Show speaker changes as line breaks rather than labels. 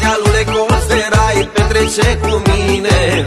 dealule Costerai Petrece cu mine.